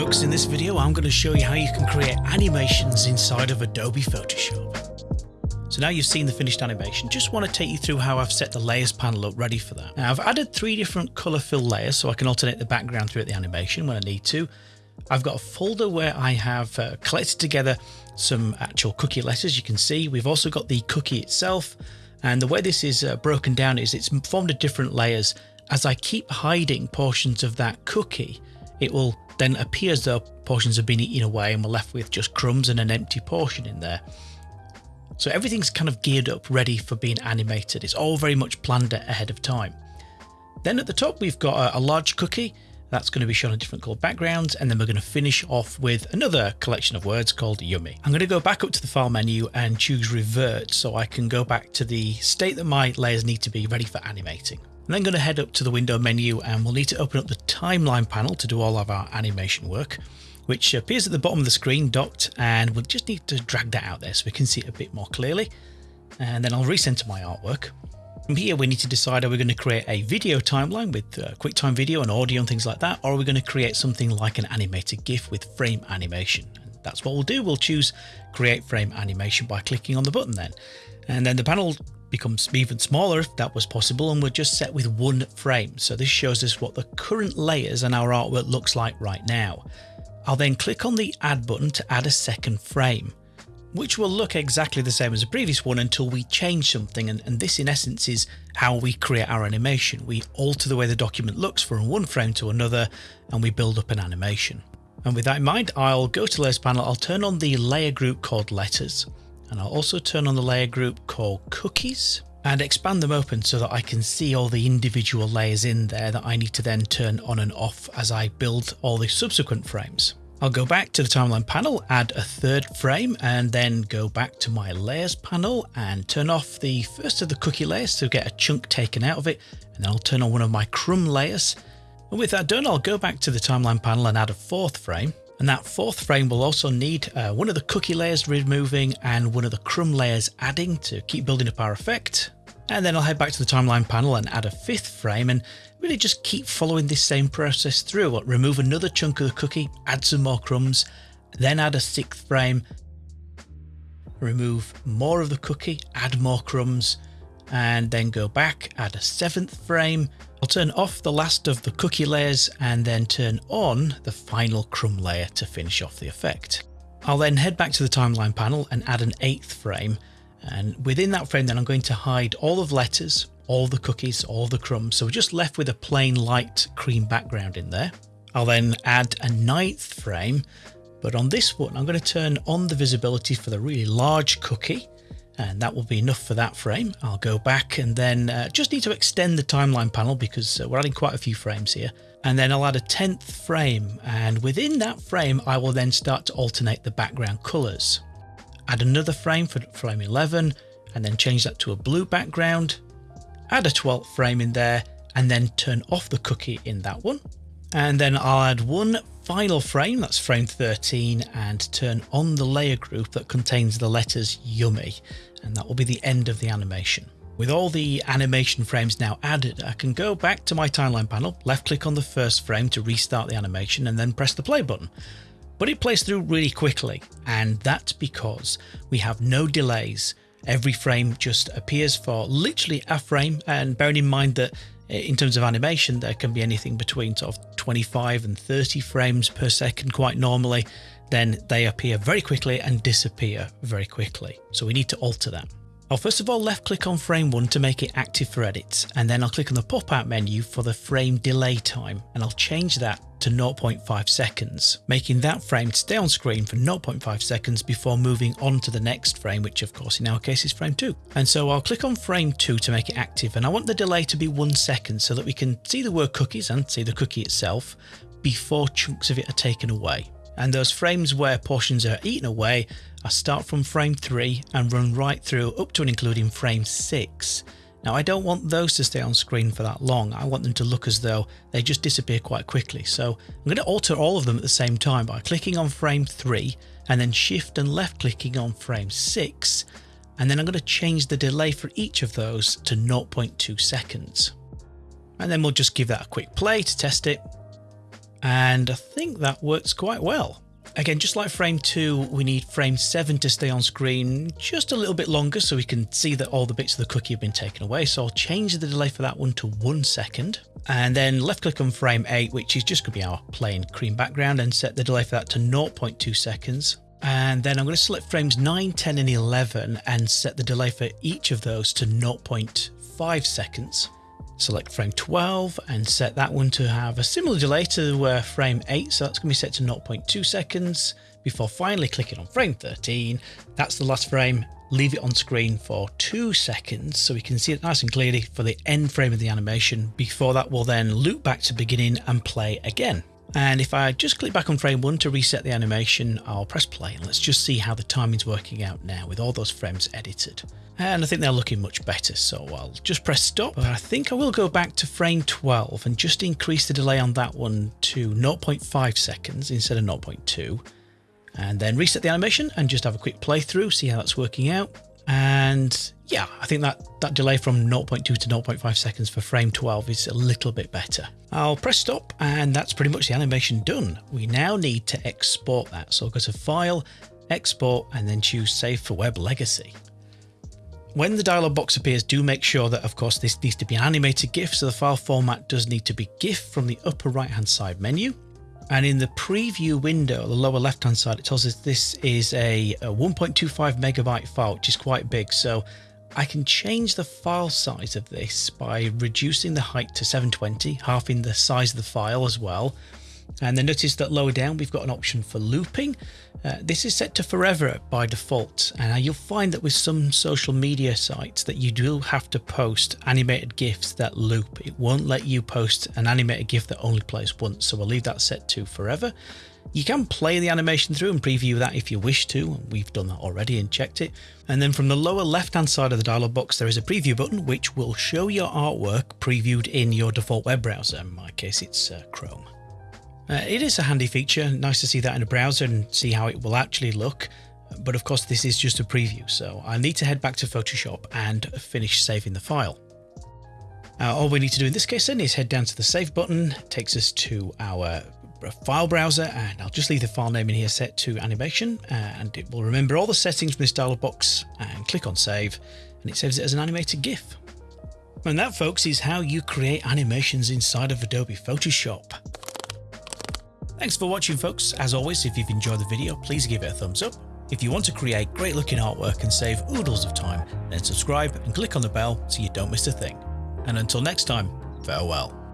folks, in this video I'm going to show you how you can create animations inside of Adobe Photoshop. So now you've seen the finished animation, just want to take you through how I've set the layers panel up ready for that. Now I've added three different colour fill layers so I can alternate the background throughout the animation when I need to. I've got a folder where I have uh, collected together some actual cookie letters you can see. We've also got the cookie itself and the way this is uh, broken down is it's formed of different layers. As I keep hiding portions of that cookie, it will then appear as though portions have been eaten away and we're left with just crumbs and an empty portion in there. So everything's kind of geared up ready for being animated. It's all very much planned ahead of time. Then at the top we've got a, a large cookie that's going to be shown on different colored backgrounds and then we're going to finish off with another collection of words called yummy. I'm going to go back up to the file menu and choose revert so I can go back to the state that my layers need to be ready for animating. I'm then going to head up to the window menu and we'll need to open up the timeline panel to do all of our animation work, which appears at the bottom of the screen docked and we'll just need to drag that out there so we can see it a bit more clearly. And then I'll recenter my artwork. From here we need to decide are we going to create a video timeline with uh, QuickTime video and audio and things like that or are we going to create something like an animated GIF with frame animation. And that's what we'll do, we'll choose create frame animation by clicking on the button then. And then the panel becomes even smaller if that was possible and we're just set with one frame. So this shows us what the current layers and our artwork looks like right now. I'll then click on the add button to add a second frame, which will look exactly the same as the previous one until we change something and, and this in essence is how we create our animation. We alter the way the document looks from one frame to another and we build up an animation. And with that in mind, I'll go to layers panel, I'll turn on the layer group called letters and I'll also turn on the layer group called cookies and expand them open so that I can see all the individual layers in there that I need to then turn on and off as I build all the subsequent frames. I'll go back to the timeline panel, add a third frame and then go back to my layers panel and turn off the first of the cookie layers to get a chunk taken out of it and then I'll turn on one of my crumb layers. And with that done, I'll go back to the timeline panel and add a fourth frame and that fourth frame will also need uh, one of the cookie layers removing and one of the crumb layers adding to keep building up our effect. And then I'll head back to the timeline panel and add a fifth frame and really just keep following this same process through. remove another chunk of the cookie, add some more crumbs, then add a sixth frame, remove more of the cookie, add more crumbs, and then go back, add a seventh frame. I'll turn off the last of the cookie layers and then turn on the final crumb layer to finish off the effect. I'll then head back to the timeline panel and add an eighth frame. And within that frame, then I'm going to hide all of letters, all the cookies, all the crumbs. So we're just left with a plain light cream background in there. I'll then add a ninth frame, but on this one, I'm going to turn on the visibility for the really large cookie and that will be enough for that frame. I'll go back and then uh, just need to extend the timeline panel because uh, we're adding quite a few frames here. And then I'll add a 10th frame and within that frame I will then start to alternate the background colors. Add another frame for frame 11 and then change that to a blue background. Add a 12th frame in there and then turn off the cookie in that one. And then I'll add one final frame, that's frame 13, and turn on the layer group that contains the letters yummy, and that will be the end of the animation. With all the animation frames now added, I can go back to my timeline panel, left click on the first frame to restart the animation and then press the play button. But it plays through really quickly, and that's because we have no delays. Every frame just appears for literally a frame, and bearing in mind that in terms of animation, there can be anything between sort of 25 and 30 frames per second quite normally, then they appear very quickly and disappear very quickly. So we need to alter that. I'll first of all left click on frame 1 to make it active for edits and then I'll click on the pop out menu for the frame delay time and I'll change that to 0.5 seconds, making that frame stay on screen for 0.5 seconds before moving on to the next frame, which of course in our case is frame 2. And so I'll click on frame 2 to make it active and I want the delay to be 1 second so that we can see the word cookies and see the cookie itself before chunks of it are taken away. And those frames where portions are eaten away, I start from frame 3 and run right through up to and including frame 6. Now I don't want those to stay on screen for that long, I want them to look as though they just disappear quite quickly. So I'm going to alter all of them at the same time by clicking on frame 3 and then shift and left clicking on frame 6 and then I'm going to change the delay for each of those to 0.2 seconds. And then we'll just give that a quick play to test it And I think that works quite well. Again, just like frame 2, we need frame 7 to stay on screen just a little bit longer so we can see that all the bits of the cookie have been taken away. So I'll change the delay for that one to 1 second. And then left click on frame 8, which is just going to be our plain cream background, and set the delay for that to 0.2 seconds. And then I'm going to select frames 9, 10 and 11 and set the delay for each of those to 0.5 seconds. Select frame 12 and set that one to have a similar delay to uh, frame 8, so that's going to be set to 0.2 seconds before finally clicking on frame 13. That's the last frame. Leave it on screen for 2 seconds so we can see it nice and clearly for the end frame of the animation. Before that, we'll then loop back to beginning and play again. And if I just click back on frame 1 to reset the animation, I'll press play and let's just see how the timing's working out now with all those frames edited and I think they're looking much better so I'll just press stop. But I think I will go back to frame 12 and just increase the delay on that one to 0.5 seconds instead of 0.2 and then reset the animation and just have a quick playthrough see how that's working out. And yeah I think that that delay from 0.2 to 0.5 seconds for frame 12 is a little bit better. I'll press stop and that's pretty much the animation done. We now need to export that. So I'll go to file export and then choose save for web legacy when the dialog box appears, do make sure that, of course, this needs to be an animated GIF, so the file format does need to be GIF from the upper right hand side menu. And in the preview window, the lower left hand side, it tells us this is a, a 1.25 megabyte file, which is quite big. So I can change the file size of this by reducing the height to 720, halving the size of the file as well. And then notice that lower down, we've got an option for looping. Uh, this is set to forever by default. And you'll find that with some social media sites that you do have to post animated GIFs that loop. It won't let you post an animated GIF that only plays once. So we'll leave that set to forever. You can play the animation through and preview that if you wish to. We've done that already and checked it. And then from the lower left hand side of the dialog box, there is a preview button which will show your artwork previewed in your default web browser. In my case, it's uh, Chrome. Uh, it is a handy feature, nice to see that in a browser and see how it will actually look. But of course, this is just a preview, so I need to head back to Photoshop and finish saving the file. Uh, all we need to do in this case then is head down to the save button, takes us to our file browser, and I'll just leave the file name in here set to animation, uh, and it will remember all the settings from this dialog box, and click on save, and it saves it as an animated GIF. And that, folks, is how you create animations inside of Adobe Photoshop. Thanks for watching folks. As always, if you've enjoyed the video, please give it a thumbs up. If you want to create great looking artwork and save oodles of time, then subscribe and click on the bell so you don't miss a thing. And until next time, farewell.